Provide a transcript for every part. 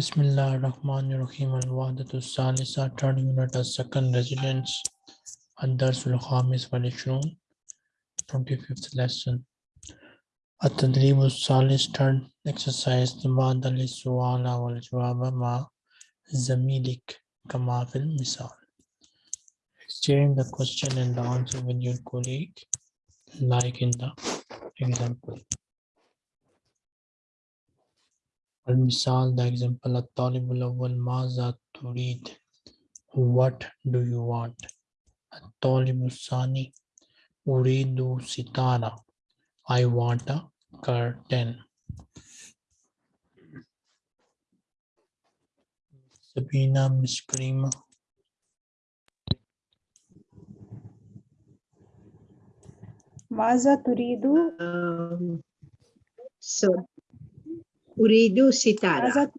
Bismillah ar-Rahman ar-Rahim al-Wadatu Salisa, third unit of second residence, Ad-Darsul Khamis 25th lesson. At-Tadribu Salis, third exercise, The Suala wal Jawaba ma Zamilik Kamafil Misal. Exchange the question and the answer with your colleague, like in the example. المثال the example الطالب الأول ماذا تريد what do you want الطالب الثاني أريد ستارة I want a curtain Sabina Miss Karima ماذا تريد Um, so, Uridu sitara. ماذا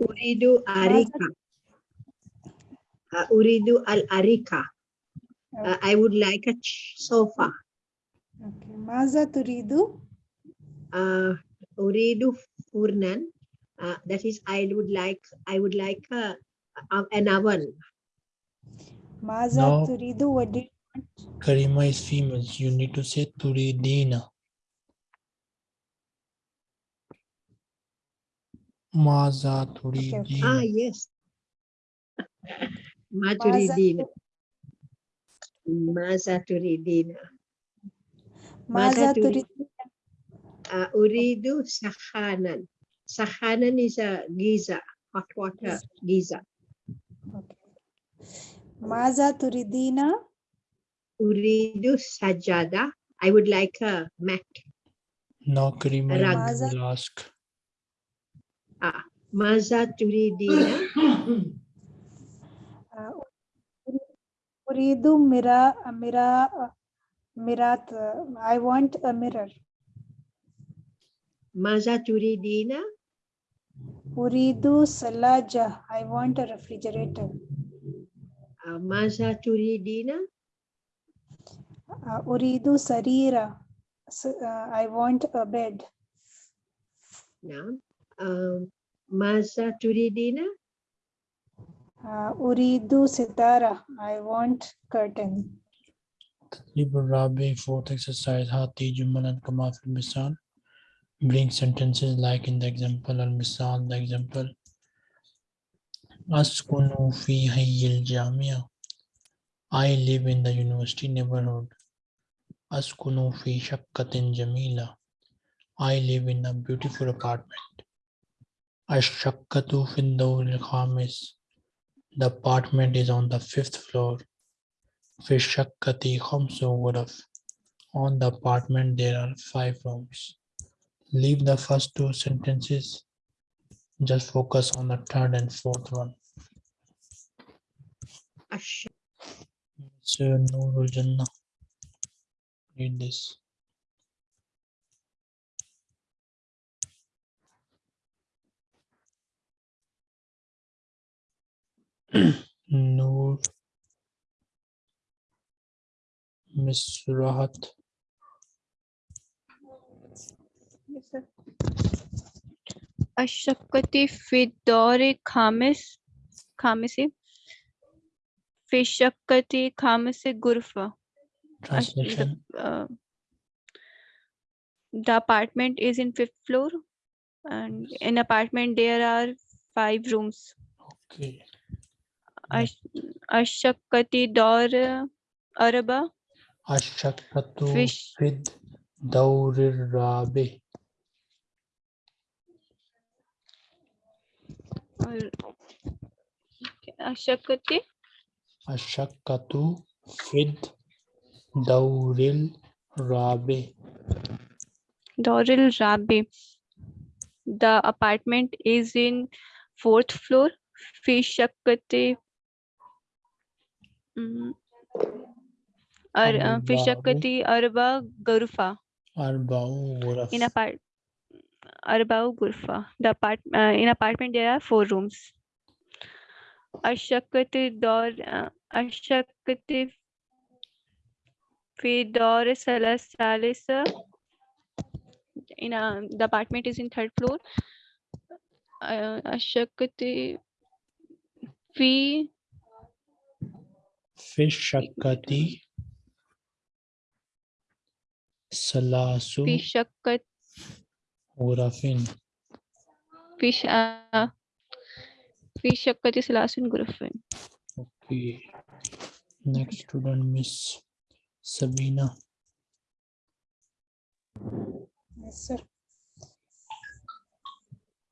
Uridu arika. Uh, Uridu al arika. Uh, I would like a ch- sofa. أوكي. ماذا تريد Uh, Uridu furnan. Uh, that is, I would like. I would like a, a- an oven. ماذا No. تريد what do you Karima is female you need to say turidina Maza Turidi. Ah, yes. Maturidina. Maza Turidina. Maza Turidina. Uh, ah, uridu Sahanan. Sahanan is a Giza, hot water Giza. Okay. Maza Turidina. Uridu Sajada. I would like a mat. No, Krima, I'll. Ah, maza turidina. Uridu mira, mira, mirat. I want a mirror. Maza turidina. Uridu salaja. I want a refrigerator. Maza turidina. Uridu sarira. I want a bed. Now, um, Maza turidina? Uh, uridu sitara. I want curtain. Tadrib Rabi, fourth exercise. Hati Jumal and Kamafil Misal. Bring sentences like in the example or Misal, the example. Askunu fi hayyil jamia. I live in the university neighborhood. Askunu fi shakkatin jamila. I live in a beautiful apartment. Ashakatu Fiddaul Khamis. The apartment is on the fifth floor. Fishakati Khamsu Ghuraf. On the apartment there are five rooms. Leave the first two sentences. Just focus on the third and fourth one. Ash. no Nurul Jannah. Read this. नूर मिस अशक्ति फिदौरे खामिस खामिसे? फिशक्ति खामिसे गुरफा। The apartment is in fifth floor and in apartment there are five rooms okay Ashakati Dor Araba. Ashakatu Fid Daurir Rabi. Ashakati. Ashakatu Fid Dauril Rabi. Dauril Rabi. The apartment is in fourth floor. Fi और फिशकति अरबा गुरफा in apart arbao gurfa the apart uh, in apartment there are four rooms ashakat dor uh, ashakat fi dor salasa in a, the apartment is in third floor uh, ashakat fi في الشقة ثلاث fi shakkat غرف fi sh- uh, fi shakkati salasun gurufin. Okay. Next student, Miss Sabina. Yes, sir.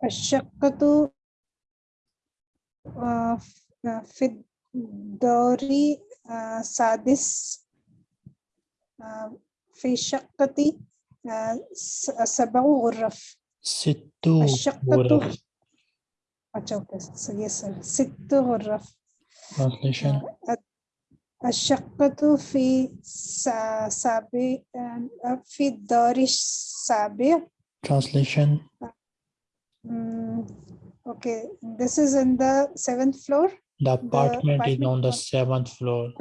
الشقة آه، ف- آه، في Dori uh, Sadis uh, Fishakati uh, uh, Sabau Urraf. Situ Okay, yes, sir. Situ Urraf. Translation. Uh, uh Ashakatu fi sabi uh, fi dorish sabi. Translation. Mm, okay, this is in the seventh floor. The apartment is apartment on the was- seventh floor.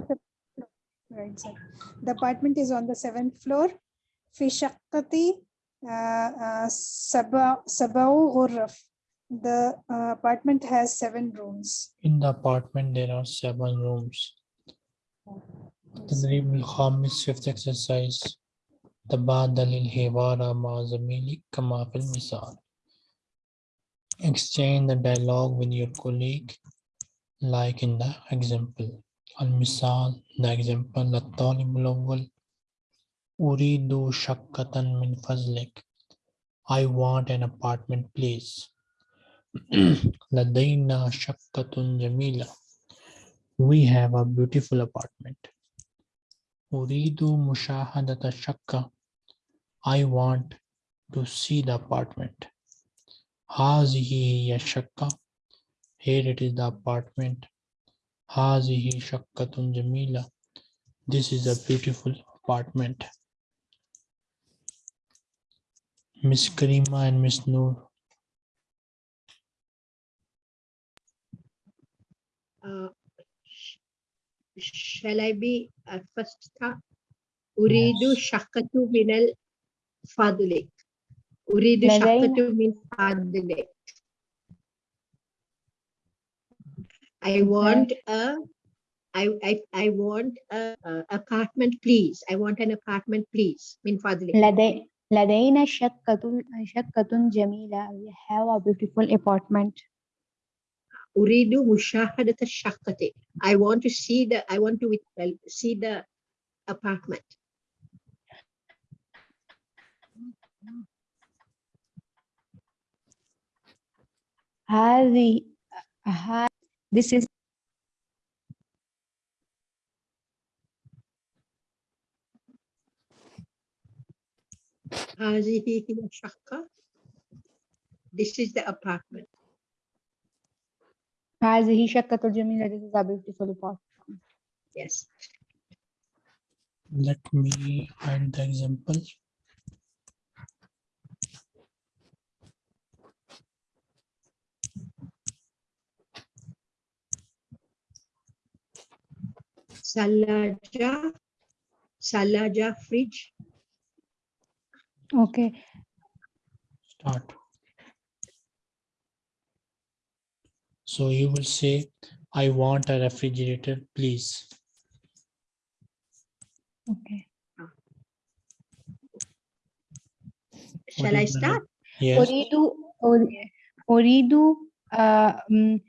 right, sir. The apartment is on the seventh floor. في شقة uh, uh, سبع سبع غرف. The uh, apartment has seven rooms. In the apartment, there are seven rooms. التدريب الخامس fifth exercise تبادل الحوار مع زميلك كما في المثال Exchange the dialogue with your colleague like in the example المثال the example الطالب الأول أريد شقة من فضلك I want an apartment please لدينا شقة جميلة We have a beautiful apartment. أريد مشاهدة الشقة. I want to see the apartment. هذه هي الشقة. Here it is the apartment. هذه شقة جميلة. This is a beautiful apartment. Miss Karima and Miss Noor. Uh, sh- shall I be uh, first start? أريد شقة من الفضلك. أريد لدينا- شقة من فضلك. I want a I, I, I want a, a apartment please. I want an apartment please. من فضلك. لدي لدينا شقة شقة جميلة. We have a beautiful apartment. أريد مشاهدة الشقة. I want to see the I want to with- well, see the apartment. هذه ها This is هذه هي الشقة. This is the apartment. هذه شقة جميلة. This is a beautiful apartment. Yes. Let me add the example. Salaja, Salaja fridge. Okay. Start. So you will say, I want a refrigerator, please. Okay. Shall Uridu, I start? Yes. Uridu, Uridu, uh, mm, um,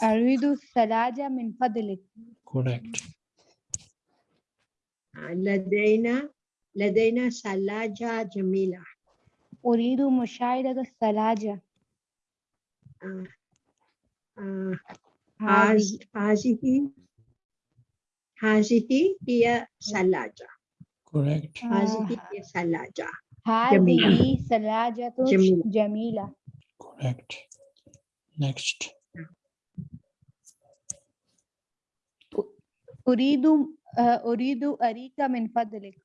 Uridu Salaja min fadlik. Correct. لدينا لدينا ثلاجة جميلة. أريد مشاهدة الثلاجة. آه، آه، هذه هذه هذه هي ثلاجة. Correct. هذه آه، هي ثلاجة. هذه ثلاجة جميلة. جميلة. Correct. Next. أريد آه، أريد أريك من فضلك.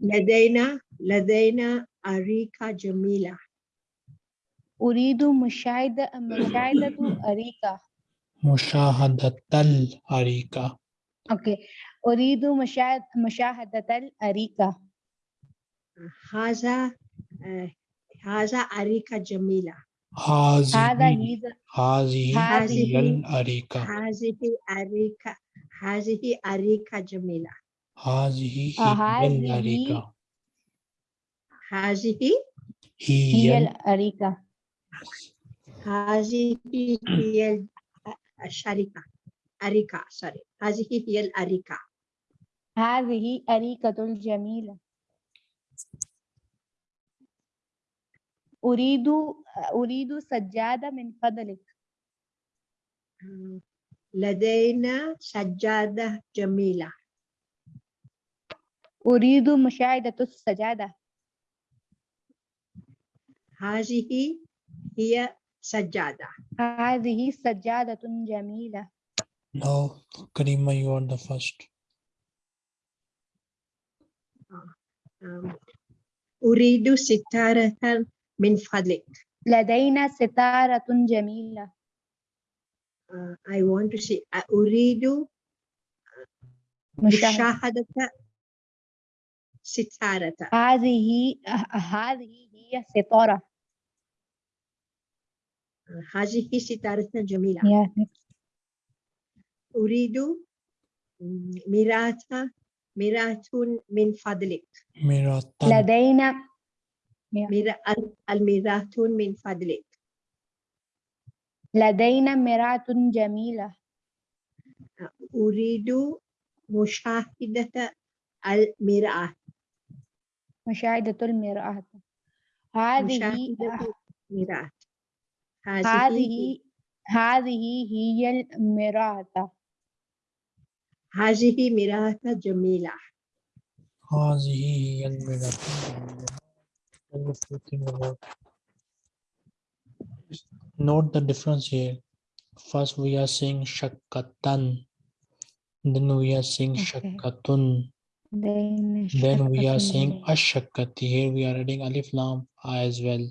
لدينا لدينا أريكة جميلة. أريد مشاهدة مشاهدة أريكة. مشاهدة الأريكة. أوكي. أريد مشاهد مشاهدة الأريكة. هذا آه، هذا أريكة جميلة. هذا هذه هي the- هذه هذه هي الأريكة هذه أريكة هذه أريكة جميلة هذه هي هذه الأريكة هذه هي هي الأريكة هذه هي الشركة أريكة سوري هذه هي الأريكة هذه أريكة الجميلة أريد أريد سجادة من فضلك. لدينا سجادة جميلة. أريد مشاهدة السجادة. هذه هي سجادة. هذه سجادة جميلة. No, Karima, you are the first. أم، أريد ستارة من فضلك. لدينا ستارة جميلة. Uh, I want to see uh, أريد مشاهدة ستارة. هذه هذه هي ستارة. هذه ستارة جميلة. Yeah. أريد م، مراة مراة من فضلك. tan. لدينا المراة من فضلك. لدينا مرآة جميلة أريد مشاهدة المرآة مشاهدة المرآة هذه مشاهدة المرآة هذه هذه هي المرآة هذه مرآة جميلة. هذه هي المرأة. thinking about note the difference here. First we are saying shakatan. Then we are saying okay. shakatun. Then, then we are saying ashakati. Here we are adding alif lam as well.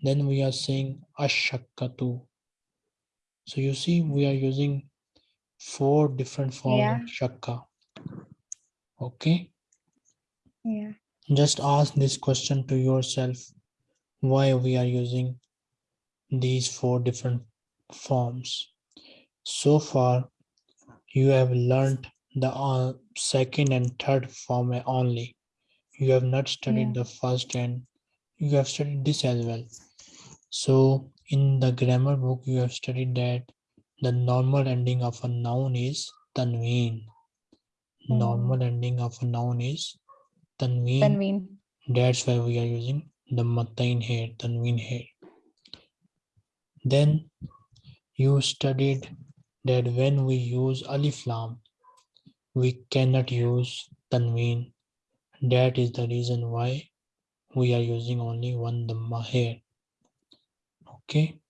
Then we are saying ashakatu. So you see we are using four different forms yeah. of shakka. Okay? Yeah. Just ask this question to yourself. Why we are using these four different forms. So far, you have learned the uh, second and third form only. You have not studied Yeah. the first and you have studied this as well. So in the grammar book, you have studied that the normal ending of a noun is tanween. Hmm. Normal ending of a noun is Tanween. Tanween. That's why we are using the Matain here, Tanween here. Then you studied that when we use Alif Lam, we cannot use Tanween. That is the reason why we are using only one Dhamma here. Okay.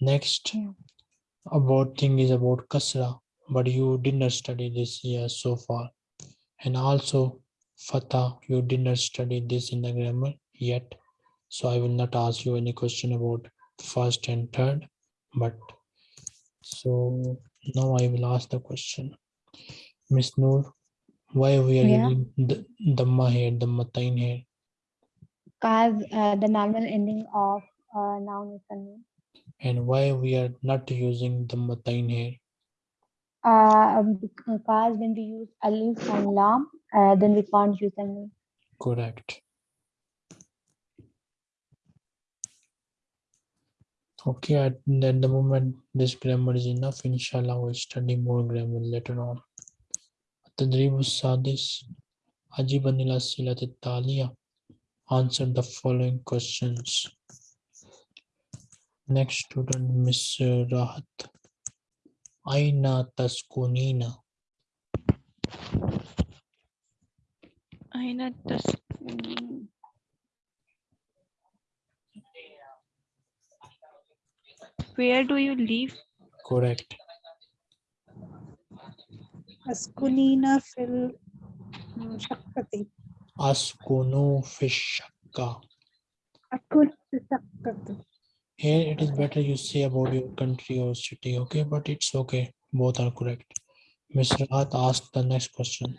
Next, about thing is about Kasra, but you did not study this year so far. And also fatha, you did not study this in the grammar yet. So I will not ask you any question about first and third, but so now I will ask the question. Miss Noor, why we are Yeah. using the dhamma here, dhammatain here? Cause uh, the normal ending of uh, noun is tanween. And why we are not using dhammatain here? Uh, because when we use alif and lam, uh, then we can't use them. Correct. Okay, at, the moment, this grammar is enough. Inshallah, we'll study more grammar later on. Tadrib Sadis Ajibanila Silat Talia answered the following questions. Next student, Ms. Rahat. Aina Taskunina. Does. Where do you live? Correct. Askunina fil mm, shakkati. Askunu fishakka. Fishakkati. Here it is better you say about your country or city, okay? But it's okay. Both are correct. Mr. Rahat asked the next question.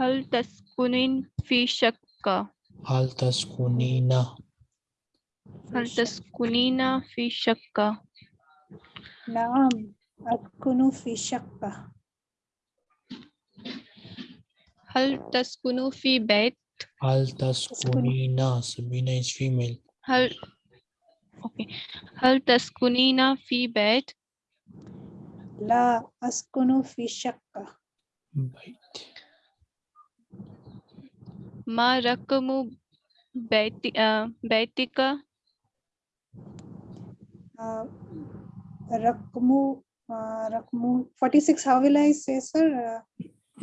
هل تسكنين في شقة هل تسكنين هل تسكنين في شقة نعم أسكن في شقة هل تسكن في بيت هل تسكنين سبينة is female هل أوكي هل تسكنين في بيت لا أسكن في شقة بيت मा रकमु बैति बैतिका रकमु रकमु 46 how will i say sir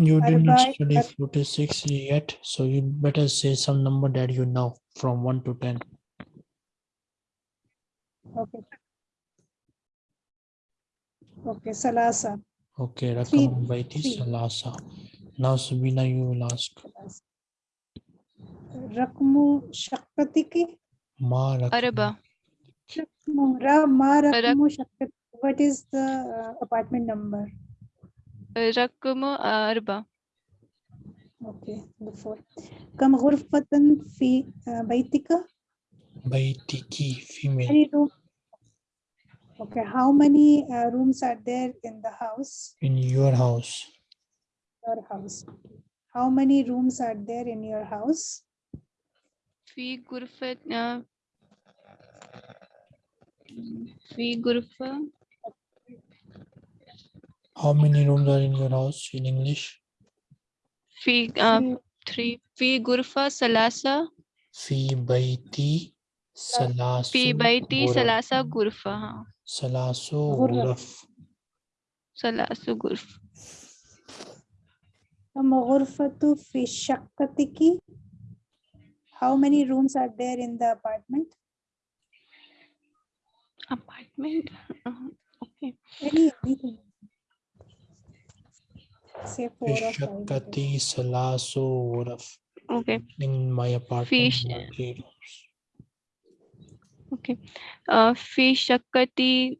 you did not study 46 yet so you better say some number that you know from 1 to 10 okay okay salasa okay rakam baiti salasa now subina you will ask salasa. رقم شقتك ما رقم أربعة رقم را- ما رقم شقتك what is the uh, apartment number رقم أربعة okay the four كم غرفة في uh, بيتك بيتك female many room okay how many uh, rooms are there in the house in your house your house how many rooms are there in your house في غرفة آه، في غرفة how many rooms are in your house in English في آه، Three. three في غرفة ثلاثة في بيتي ثلاث في بيتي غرف. ثلاثة غرفة ها ثلاث غرف. غرف ثلاث غرف كم غرفة في شقتك How many rooms are there in the apartment? Apartment? Uh, okay. Anything. Say four or five. Okay. In my apartment. Fish. Okay. Uh, fi shakati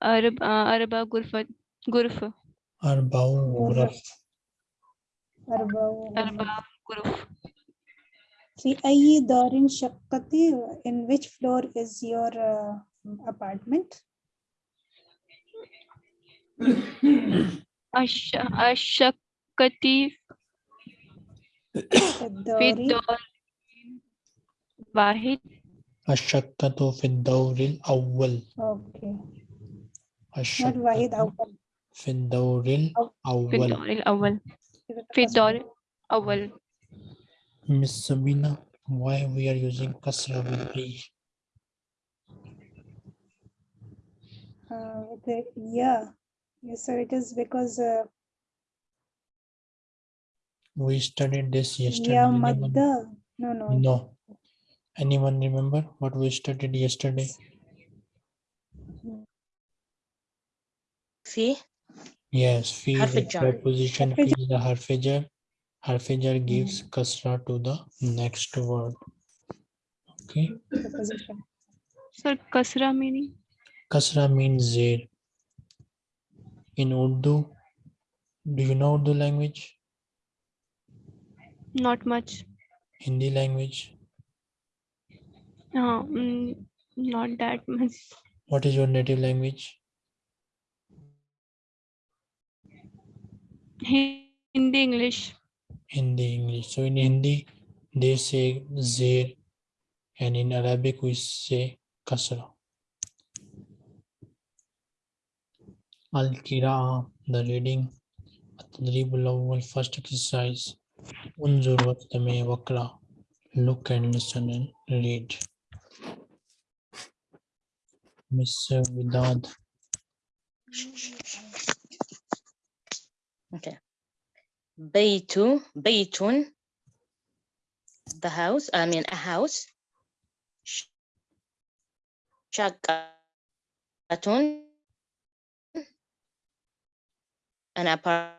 uh, arba, uh, arba gurfa. Gurfa. Arbaun gurf. Arbaun gurf. في أي دار شقتي in which floor is your uh, apartment الش- الشقتي في الدار الدور واحد الشقة في الدور الأول okay not الشقة واحد أول في الدور في الأول الدور الأول في الدور الأول Miss Sabina, why we are using Kasra with B? Uh, the, yeah, yes, sir, it is because uh, we studied this yesterday. Yeah, Madda. No, no. No. Anyone remember what we studied yesterday? See? Yes, fee is the preposition, fee is the harfajar. Harfijar hmm. gives kasra to the next word. Okay. Sir, kasra meaning? Kasra means zair. In Urdu, do you know Urdu language? Not much. Hindi language? No, mm, not that much. What is your native language? Hindi English. In the English. So in Hindi, they say Zair and in Arabic we say Kasra. Al-Qira'a, the reading. At-Tadribul our first exercise. Unzur Wattame Wakra, look and listen and read. Miss Vidad. Okay. Baytu, baytun, the house, I mean a house. Shaqatun, an apartment.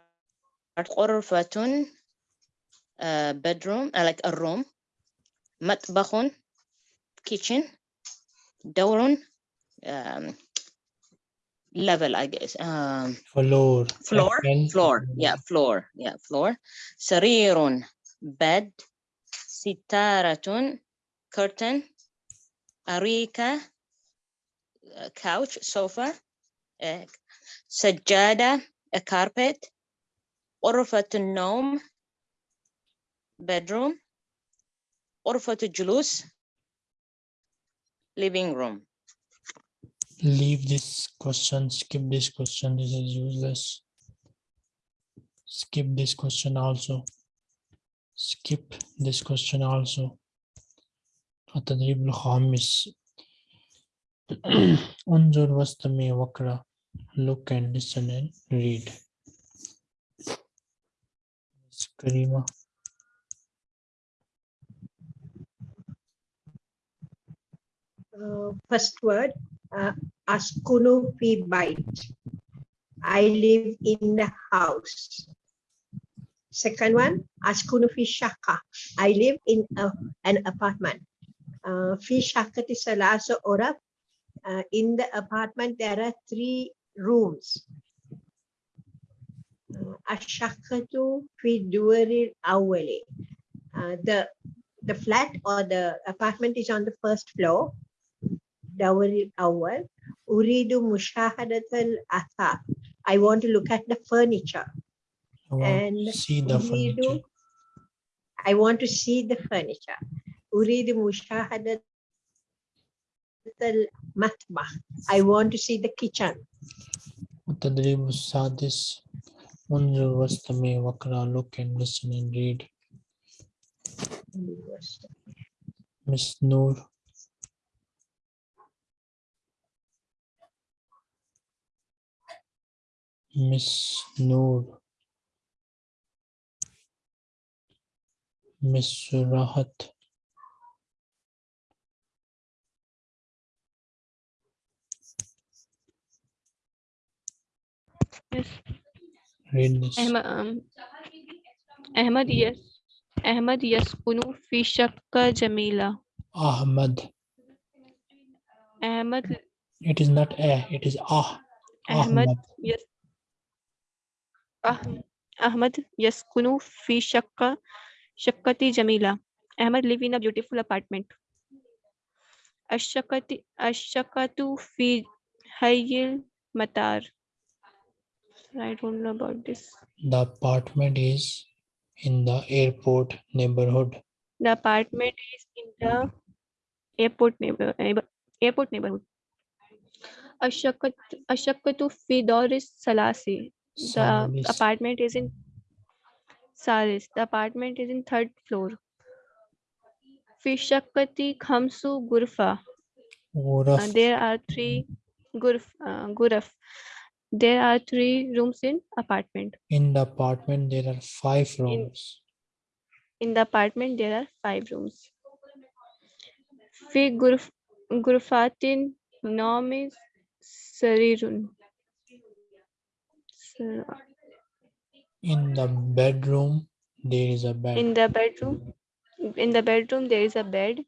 Orfatun, a bedroom, uh, like a room. Matbakhun, kitchen. Dawrun. um, level, I guess. Um, floor. Floor. Again. Floor. Yeah, floor. Yeah, floor. Sarirun, bed. Sitaratun, curtain. Arika, uh, couch, sofa. Uh, sajada, a carpet. Orfatun nom, bedroom. Orfatun julus, living room Leave this question, skip this question, this is useless. Skip this question also. Skip this question also. التدريب الخامس انظر واستمع واقرأ look and listen and read Miss Karima Uh, first word, uh, askunu fi bite. I live in the house. Second one, askunu fi shaka. I live in a, an apartment. Uh, fi shakati salasa ora. Uh, in the apartment, there are three rooms. Uh, Ashakatu fi duari awali. The the flat or the apartment is on the first floor. Dawari awal. Uridu mushahadatal atha. I want to look at the furniture. I want And to see the Uridu- furniture I want to see the furniture. Uridu mushahadatal matbah. I want to see the kitchen. التدريب السادس انظر واستمع واقرأ look and listen and read Miss Noor Miss Noor Miss Rahat Yes. read this Ahmad, um, Ahmad, yes. Ahmad, yaskunu fi shakka Jamila. Ahmad Ahmad, it is not a it is ah Ahmad, Ahmad yes. Ah, Ahmad, yaskunu fi shakka shakkati Jamila. Ahmad live in a beautiful apartment. Ashakati, ashakatu fi hayyil matar. I don't know about this. the apartment is in the airport neighborhood The apartment is in the airport neighbor- airport neighborhood. Ashakat, ashakatu fi doris salasi. The Salis. apartment is in Saris. The apartment is in third floor. Fi shakati khamsu gurfa. Uh, there are three gurf, uh, guraf. There are three rooms in apartment. in the apartment there are five rooms In the apartment, there are five rooms. Fi gurf, gurfatin nomi sarirun. In the bedroom there is a bed In the bedroom, in the bedroom, there is a bed.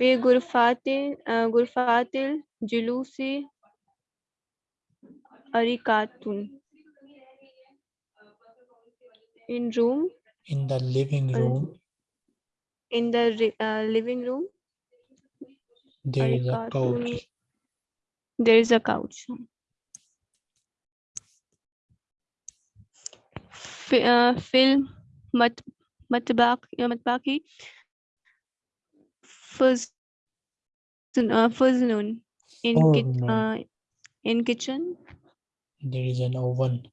Gurfatin, uh, gurfatil julusi arikatun. In room, in the living uh, room in the uh, living room, there is a couch there is a couch. Fi- uh, mat matbaq uh, matbaki. Fuz uh, fuznun in kit, Furnun. uh, in kitchen. There is an oven.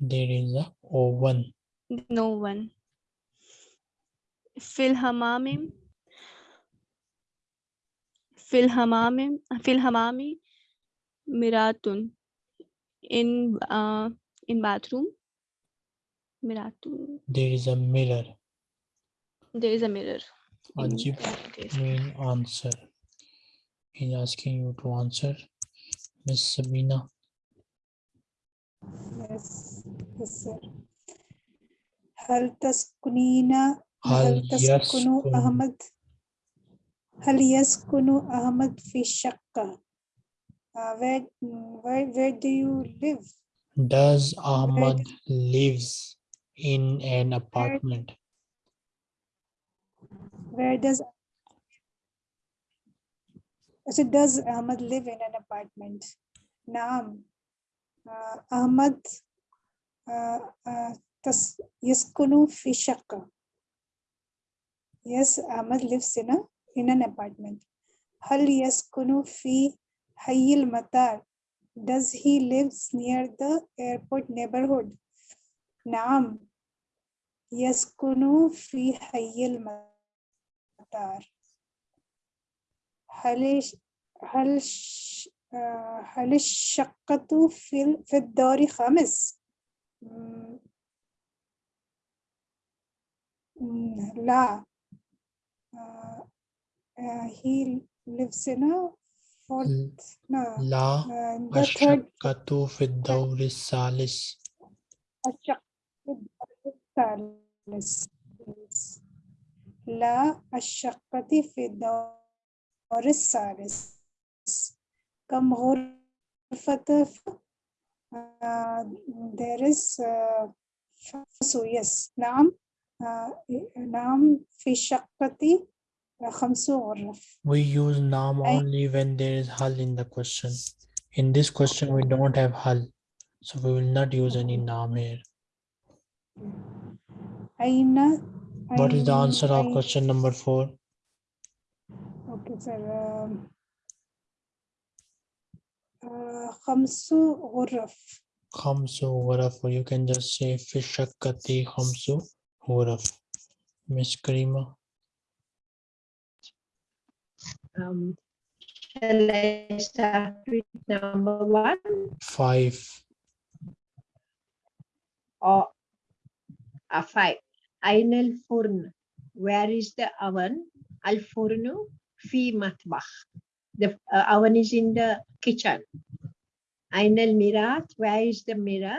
There is a oven. No one. Fil hamamim fil hamamim fil hamami miratun in uh, in bathroom miratun there is a mirror there is a mirror in Ajib this. mean answer he's asking you to answer miss sabina Yes, yes, sir. هل تسكنين هل هل تسكن يسكن- أحمد هل يسكن أحمد في الشقة uh, where, where where do you live does ahmad lives in an apartment. Where does so does Ahmad live in an apartment? Naam. Uh, Ahmad uh, uh, tas yaskunu fi. Yes, Ahmad lives in a in an apartment. Hal yaskunu fi hayyil matar. Does he lives near the airport neighborhood? Naam. Yaskunu fi hayyil matar. هل هل ش- آه، هل الشقة في ال- في الدار خمس؟ مم، مم، لا آه، آه، he lives in a fourth no لا uh, the third الشقة في الدور الثالث. الشقة في الدار الثالث Yes. لا الشقة في الدور الثالث كم غرفة uh, there is uh, so yes نعم uh, نعم في شقتي خمس غرف we use nam only when there is hal in the question. In this question, we don't have hal. So we will not use any nam here. Aina, what is the answer of question number four? Okay, sir. Um, uh, khamsu ghuraf. Khamsu ghuraf. You can just say fishakati khamsu ghuraf. Miss Karima um, shall I start with number one? Five. Oh, uh, a five. Ainel furn. Where is the oven? Al furnu fi matbach. The uh, oven is in the kitchen. Ainel mirat. Where is the mirror?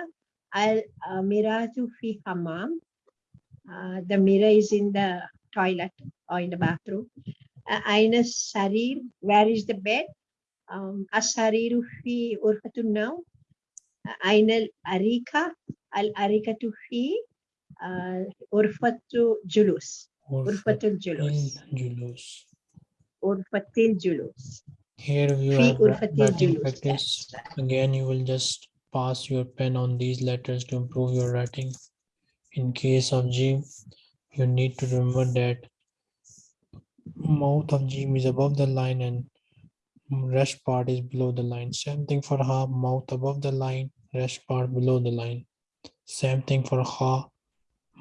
Al uh, miratu fi hammam. Uh, the mirror is in the toilet or in the bathroom. Uh, أين السرير? Where is the bed? Um, السرير في غرفة النوم. أين الأريكة؟ الأريكة في آه، غرفة جلوس غرفة الجلوس Julus. غرفة الجلوس Here you في have غرفة writing الجلوس practice. Yes. Again, you will just pass your pen on these letters to improve your writing. In case of Jim, you need to remember that mouth of Jim is above the line and rest part is below the line. Same thing for Ha, mouth above the line, rest part below the line. Same thing for Ha,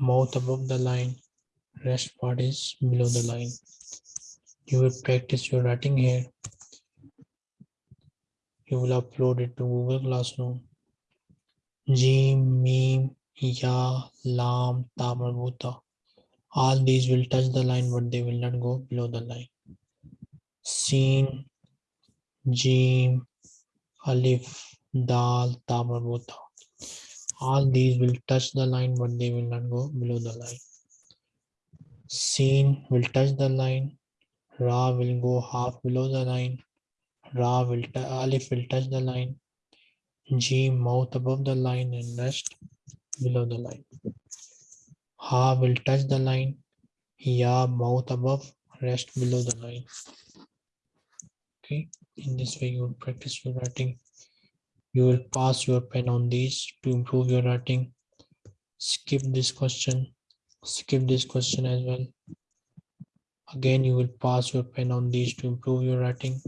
mouth above the line, rest part is below the line. You will practice your writing here. You will upload it to Google Classroom. Jim, Meme, Ya, Lam, Ta marbuta. All these will touch the line, but they will not go below the line. Seen, Jim, Alif, Dal, Ta marbuta. All these will touch the line, but they will not go below the line. Seen will touch the line. Ra will go half below the line. Ra will, Alif will touch the line. G mouth above the line and rest below the line. Ha will touch the line. Ya mouth above, rest below the line. Okay, in this way you will practice your writing. You will pass your pen on these to improve your writing. Skip this question. Skip this question as well. Again, you will pass your pen on these to improve your writing.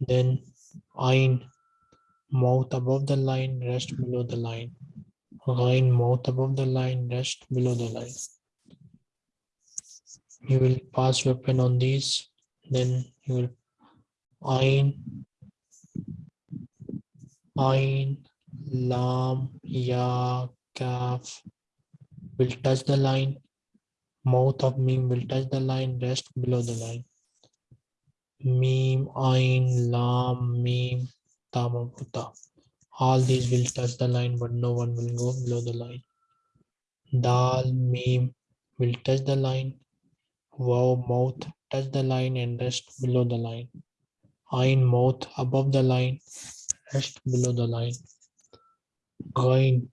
Then Ain mouth above the line, rest below the line. Line mouth above the line, rest below the line. You will pass your pen on these, then you will Ain, Ain, Lam, Ya, Kaf will touch the line. Mouth of Meme will touch the line, rest below the line. Meme, Ain, Lam, Meme, Ta marbuta. All these will touch the line, but no one will go below the line. Dal, Meme will touch the line. Waw, mouth touch the line and rest below the line. Ain, mouth above the line, rest below the line. Gain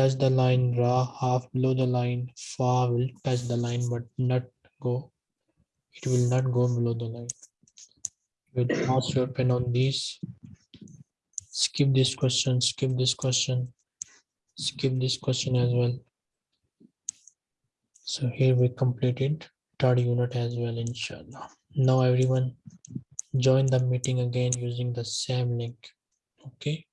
touch the line ra half below the line fa will touch the line but not go it will not go below the line you pass your pen on these skip this question skip this question skip this question as well. So here we completed third unit as well inshallah. Now everyone join the meeting again using the same link okay